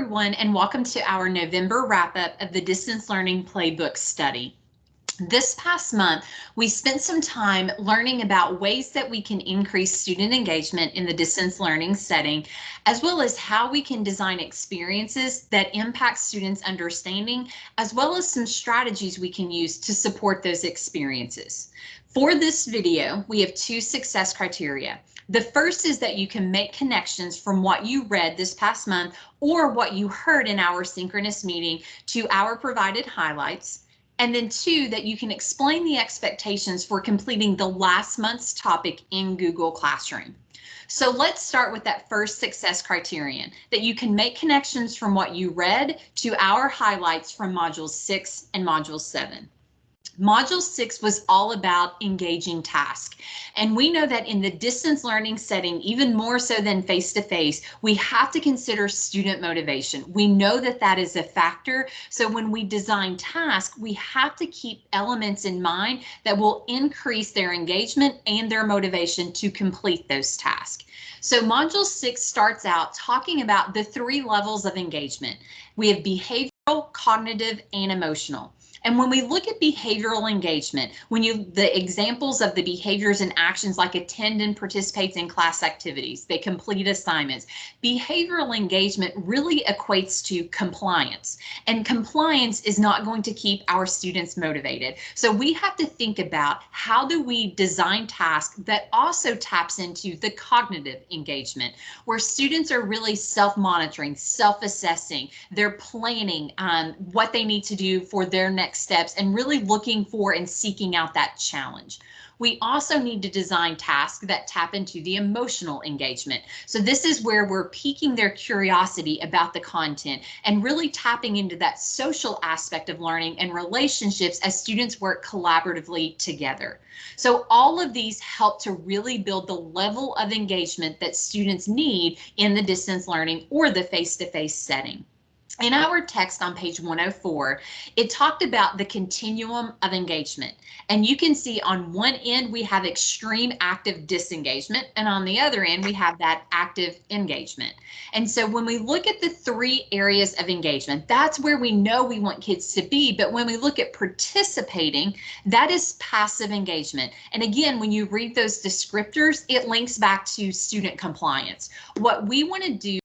everyone and welcome to our November wrap up of the Distance Learning Playbook study. This past month, we spent some time learning about ways that we can increase student engagement in the distance learning setting, as well as how we can design experiences that impact students' understanding, as well as some strategies we can use to support those experiences. For this video, we have two success criteria. The first is that you can make connections from what you read this past month or what you heard in our synchronous meeting to our provided highlights. And then two, that you can explain the expectations for completing the last month's topic in Google Classroom. So let's start with that first success criterion, that you can make connections from what you read to our highlights from modules six and module seven. Module six was all about engaging task. And we know that in the distance learning setting, even more so than face to face, we have to consider student motivation. We know that that is a factor. So when we design tasks, we have to keep elements in mind that will increase their engagement and their motivation to complete those tasks. So module six starts out talking about the three levels of engagement. We have behavioral, cognitive, and emotional. And when we look at behavioral engagement, when you the examples of the behaviors and actions like attend and participates in class activities, they complete assignments, behavioral engagement really equates to compliance. And compliance is not going to keep our students motivated. So we have to think about how do we design tasks that also taps into the cognitive engagement, where students are really self-monitoring, self-assessing, they're planning um, what they need to do for their next next steps and really looking for and seeking out that challenge. We also need to design tasks that tap into the emotional engagement. So this is where we're piquing their curiosity about the content and really tapping into that social aspect of learning and relationships as students work collaboratively together. So all of these help to really build the level of engagement that students need in the distance learning or the face-to-face -face setting. In our text on page 104, it talked about the continuum of engagement. And you can see on one end, we have extreme active disengagement, and on the other end, we have that active engagement. And so when we look at the three areas of engagement, that's where we know we want kids to be. But when we look at participating, that is passive engagement. And again, when you read those descriptors, it links back to student compliance. What we want to do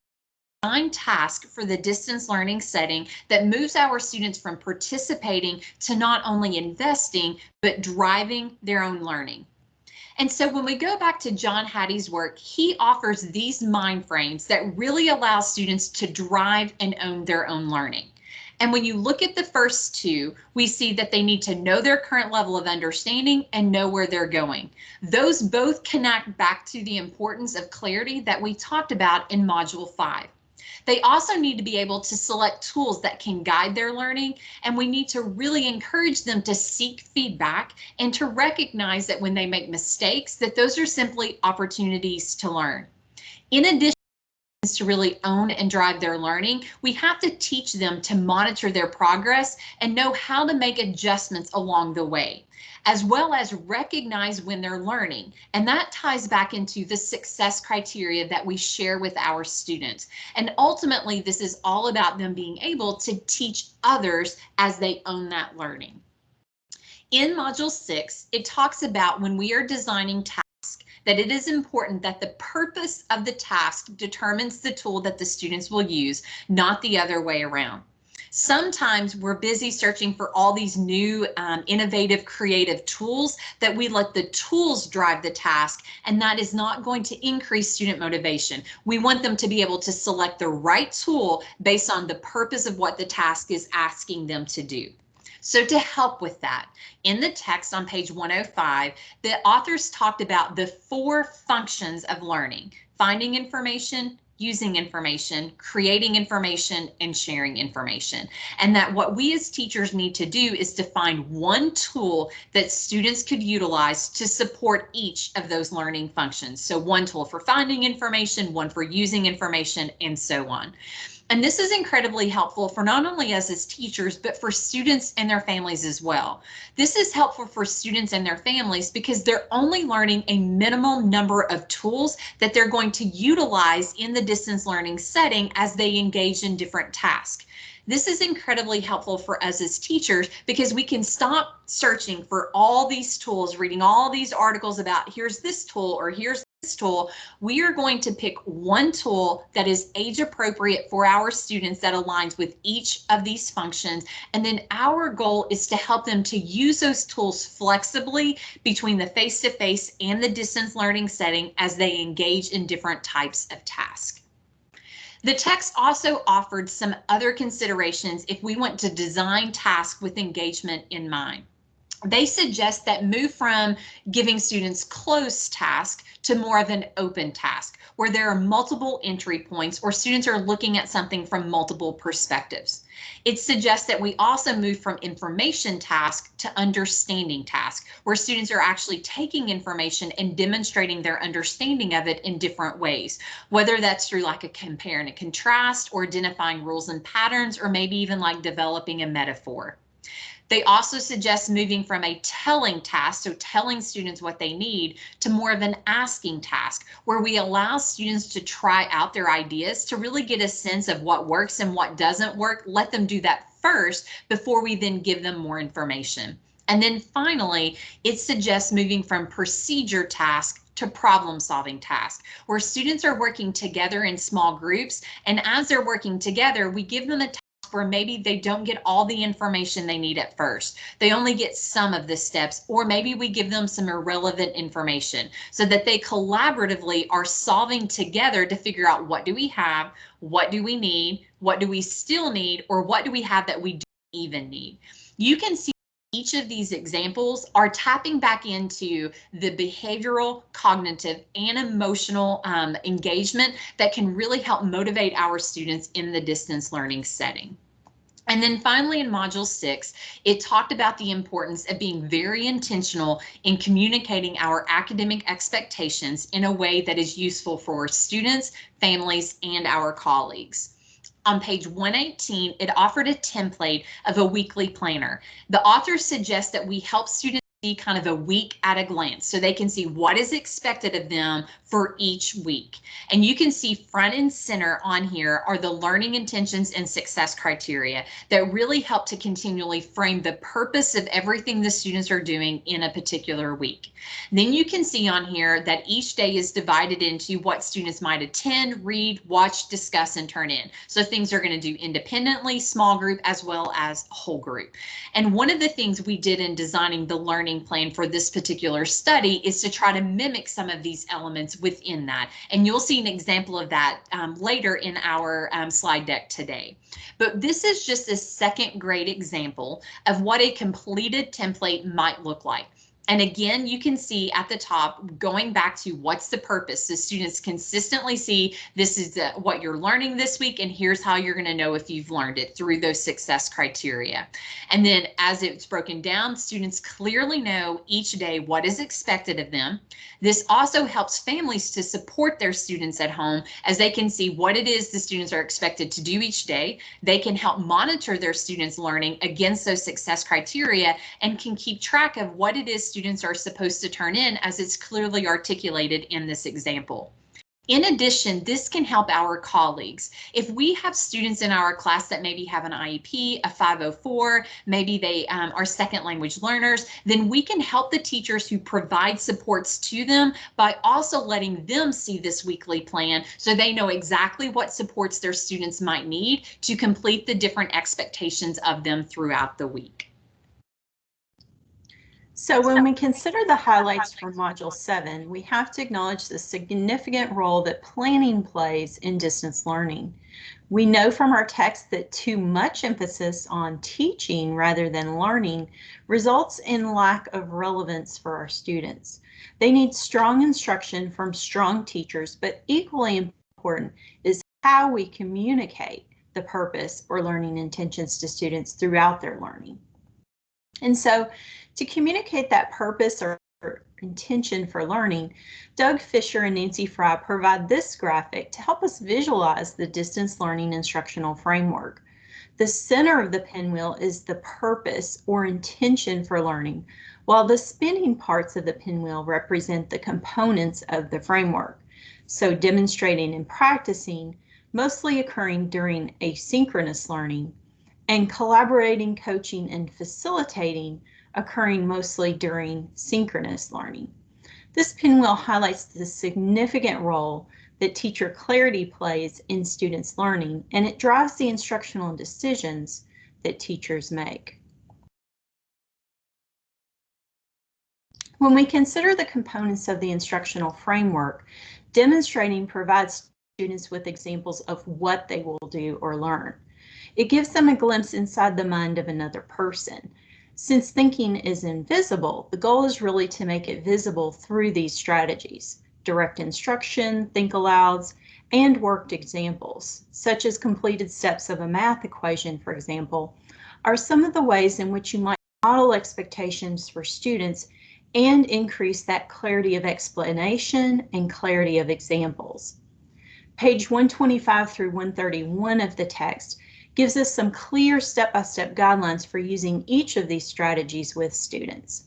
design task for the distance learning setting that moves our students from participating to not only investing, but driving their own learning. And so when we go back to John Hattie's work, he offers these mind frames that really allow students to drive and own their own learning. And when you look at the first two, we see that they need to know their current level of understanding and know where they're going. Those both connect back to the importance of clarity that we talked about in module five. They also need to be able to select tools that can guide their learning, and we need to really encourage them to seek feedback and to recognize that when they make mistakes, that those are simply opportunities to learn. In addition, to really own and drive their learning, we have to teach them to monitor their progress and know how to make adjustments along the way as well as recognize when they're learning. And that ties back into the success criteria that we share with our students. And ultimately, this is all about them being able to teach others as they own that learning. In module six, it talks about when we are designing that it is important that the purpose of the task determines the tool that the students will use, not the other way around. Sometimes we're busy searching for all these new um, innovative creative tools that we let the tools drive the task and that is not going to increase student motivation. We want them to be able to select the right tool based on the purpose of what the task is asking them to do. So to help with that, in the text on page 105, the authors talked about the four functions of learning, finding information, using information, creating information, and sharing information. And that what we as teachers need to do is to find one tool that students could utilize to support each of those learning functions. So one tool for finding information, one for using information, and so on. And this is incredibly helpful for not only us as teachers, but for students and their families as well. This is helpful for students and their families because they're only learning a minimal number of tools that they're going to utilize in the distance learning setting as they engage in different tasks. This is incredibly helpful for us as teachers because we can stop searching for all these tools, reading all these articles about here's this tool or here's tool. We are going to pick one tool that is age appropriate for our students that aligns with each of these functions. And then our goal is to help them to use those tools flexibly between the face-to-face -face and the distance learning setting as they engage in different types of tasks. The text also offered some other considerations if we want to design tasks with engagement in mind. They suggest that move from giving students closed task to more of an open task where there are multiple entry points or students are looking at something from multiple perspectives. It suggests that we also move from information task to understanding task, where students are actually taking information and demonstrating their understanding of it in different ways, whether that's through like a compare and a contrast or identifying rules and patterns, or maybe even like developing a metaphor. They also suggest moving from a telling task, so telling students what they need, to more of an asking task, where we allow students to try out their ideas to really get a sense of what works and what doesn't work. Let them do that first before we then give them more information. And then finally, it suggests moving from procedure task to problem solving task where students are working together in small groups. And as they're working together, we give them a where maybe they don't get all the information they need at first. They only get some of the steps, or maybe we give them some irrelevant information so that they collaboratively are solving together to figure out what do we have, what do we need, what do we still need, or what do we have that we don't even need. You can see each of these examples are tapping back into the behavioral, cognitive, and emotional um, engagement that can really help motivate our students in the distance learning setting. And then finally in module six, it talked about the importance of being very intentional in communicating our academic expectations in a way that is useful for students, families, and our colleagues on page 118, it offered a template of a weekly planner. The author suggests that we help students see kind of a week at a glance so they can see what is expected of them for each week. And you can see front and center on here are the learning intentions and success criteria that really help to continually frame the purpose of everything the students are doing in a particular week. Then you can see on here that each day is divided into what students might attend, read, watch, discuss, and turn in. So things are going to do independently, small group, as well as whole group. And one of the things we did in designing the learning plan for this particular study is to try to mimic some of these elements within that. And you'll see an example of that um, later in our um, slide deck today. But this is just a second grade example of what a completed template might look like. And again, you can see at the top, going back to what's the purpose. The students consistently see this is the, what you're learning this week, and here's how you're going to know if you've learned it through those success criteria. And then as it's broken down, students clearly know each day what is expected of them. This also helps families to support their students at home as they can see what it is the students are expected to do each day. They can help monitor their students' learning against those success criteria and can keep track of what it is students are supposed to turn in as it's clearly articulated in this example. In addition, this can help our colleagues. If we have students in our class that maybe have an IEP, a 504, maybe they um, are second language learners, then we can help the teachers who provide supports to them by also letting them see this weekly plan so they know exactly what supports their students might need to complete the different expectations of them throughout the week. So when we consider the highlights for Module 7, we have to acknowledge the significant role that planning plays in distance learning. We know from our text that too much emphasis on teaching rather than learning results in lack of relevance for our students. They need strong instruction from strong teachers, but equally important is how we communicate the purpose or learning intentions to students throughout their learning. And so to communicate that purpose or intention for learning, Doug Fisher and Nancy Frey provide this graphic to help us visualize the distance learning instructional framework. The center of the pinwheel is the purpose or intention for learning, while the spinning parts of the pinwheel represent the components of the framework. So demonstrating and practicing, mostly occurring during asynchronous learning, and collaborating, coaching, and facilitating, occurring mostly during synchronous learning. This pinwheel highlights the significant role that teacher clarity plays in students' learning, and it drives the instructional decisions that teachers make. When we consider the components of the instructional framework, demonstrating provides students with examples of what they will do or learn. It gives them a glimpse inside the mind of another person. Since thinking is invisible, the goal is really to make it visible through these strategies direct instruction, think alouds, and worked examples, such as completed steps of a math equation, for example, are some of the ways in which you might model expectations for students and increase that clarity of explanation and clarity of examples. Page 125 through 131 of the text gives us some clear step-by-step -step guidelines for using each of these strategies with students.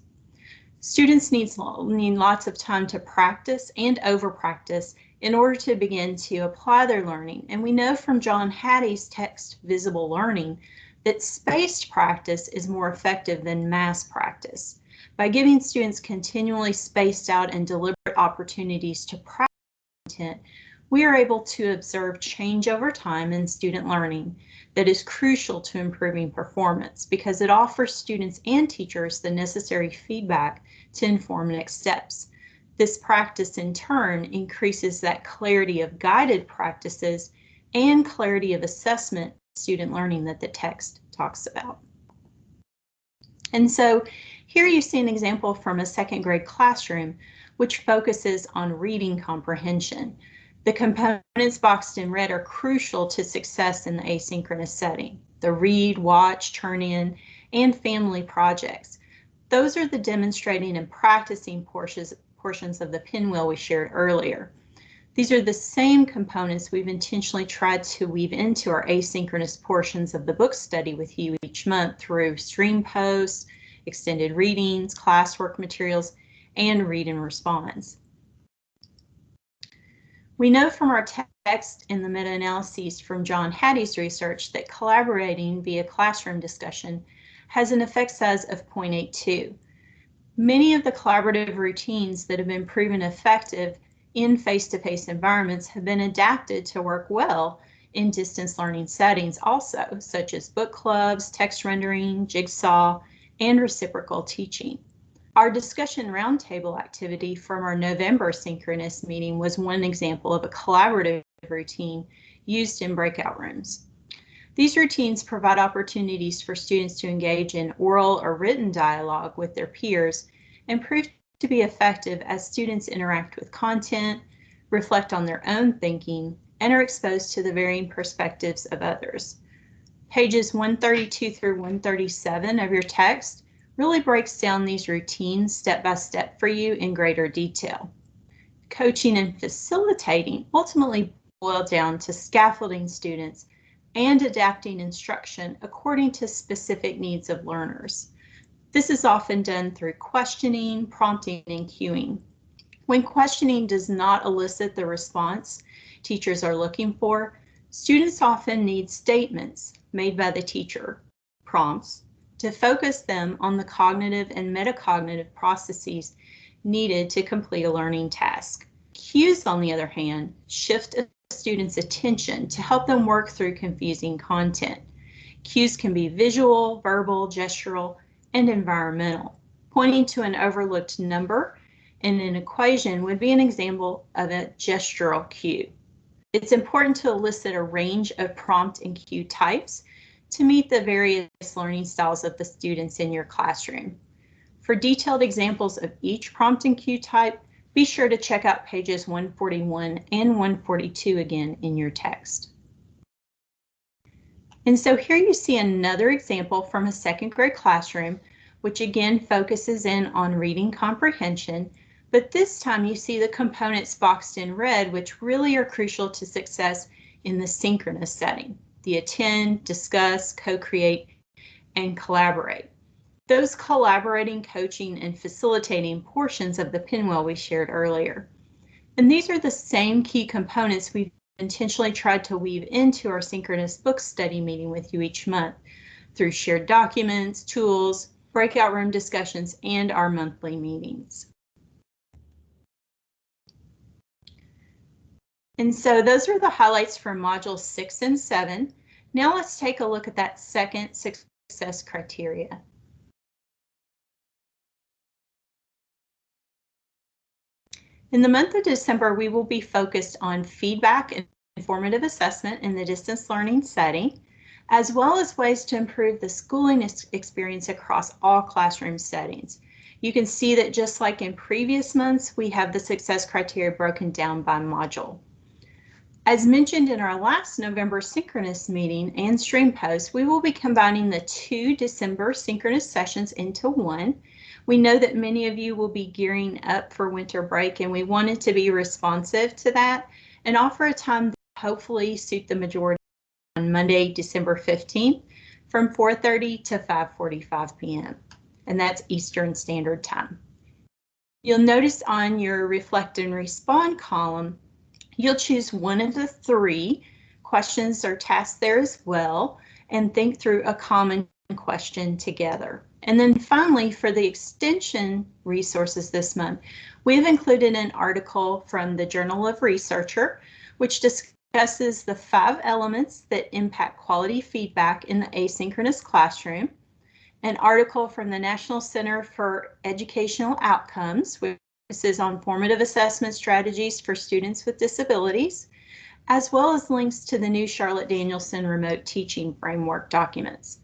Students need, need lots of time to practice and over practice in order to begin to apply their learning. And we know from John Hattie's text Visible Learning that spaced practice is more effective than mass practice. By giving students continually spaced out and deliberate opportunities to practice content, we are able to observe change over time in student learning that is crucial to improving performance because it offers students and teachers the necessary feedback to inform next steps. This practice in turn increases that clarity of guided practices and clarity of assessment student learning that the text talks about. And so here you see an example from a second grade classroom which focuses on reading comprehension. The components boxed in red are crucial to success in the asynchronous setting. The read, watch, turn in, and family projects. Those are the demonstrating and practicing portions, portions of the pinwheel we shared earlier. These are the same components we've intentionally tried to weave into our asynchronous portions of the book study with you each month through stream posts, extended readings, classwork materials, and read and response. We know from our text in the meta-analyses from John Hattie's research that collaborating via classroom discussion has an effect size of 0.82. Many of the collaborative routines that have been proven effective in face-to-face -face environments have been adapted to work well in distance learning settings also, such as book clubs, text rendering, jigsaw, and reciprocal teaching. Our discussion roundtable activity from our November synchronous meeting was one example of a collaborative routine used in breakout rooms. These routines provide opportunities for students to engage in oral or written dialogue with their peers and prove to be effective as students interact with content, reflect on their own thinking, and are exposed to the varying perspectives of others. Pages 132 through 137 of your text really breaks down these routines step by step for you in greater detail. Coaching and facilitating ultimately boil down to scaffolding students and adapting instruction according to specific needs of learners. This is often done through questioning, prompting, and cueing. When questioning does not elicit the response teachers are looking for, students often need statements made by the teacher, prompts, to focus them on the cognitive and metacognitive processes needed to complete a learning task. Cues, on the other hand, shift a student's attention to help them work through confusing content. Cues can be visual, verbal, gestural, and environmental. Pointing to an overlooked number in an equation would be an example of a gestural cue. It's important to elicit a range of prompt and cue types to meet the various learning styles of the students in your classroom. For detailed examples of each prompt and cue type, be sure to check out pages 141 and 142 again in your text. And so here you see another example from a second grade classroom which again focuses in on reading comprehension, but this time you see the components boxed in red, which really are crucial to success in the synchronous setting, the attend, discuss, co-create, and collaborate. Those collaborating, coaching, and facilitating portions of the pinwheel we shared earlier. And these are the same key components we've intentionally tried to weave into our synchronous book study meeting with you each month through shared documents, tools, breakout room discussions, and our monthly meetings. And so those are the highlights for modules six and seven. Now let's take a look at that second success criteria. In the month of December, we will be focused on feedback and informative assessment in the distance learning setting, as well as ways to improve the schooling experience across all classroom settings. You can see that just like in previous months, we have the success criteria broken down by module. As mentioned in our last November synchronous meeting and stream post, we will be combining the two December synchronous sessions into one. We know that many of you will be gearing up for winter break and we wanted to be responsive to that and offer a time that hopefully suit the majority on Monday, December 15th from 4.30 to 5.45 p.m. and that's Eastern Standard Time. You'll notice on your reflect and respond column You'll choose one of the three questions or tasks there as well and think through a common question together. And then finally, for the extension resources this month, we've included an article from the Journal of Researcher, which discusses the five elements that impact quality feedback in the asynchronous classroom, an article from the National Center for Educational Outcomes, which focuses on formative assessment strategies for students with disabilities, as well as links to the new Charlotte Danielson remote teaching framework documents.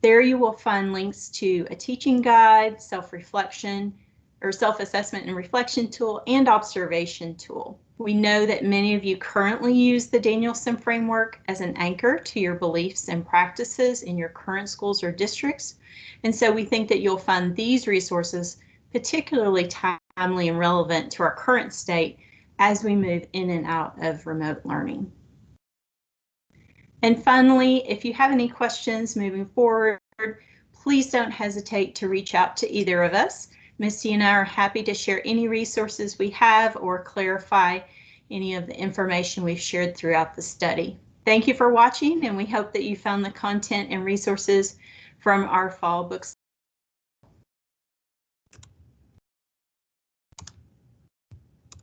There you will find links to a teaching guide, self-reflection, or self-assessment and reflection tool, and observation tool. We know that many of you currently use the Danielson framework as an anchor to your beliefs and practices in your current schools or districts. And so we think that you'll find these resources particularly timely and relevant to our current state as we move in and out of remote learning. And finally, if you have any questions moving forward, please don't hesitate to reach out to either of us. Misty and I are happy to share any resources we have or clarify any of the information we've shared throughout the study. Thank you for watching and we hope that you found the content and resources from our fall books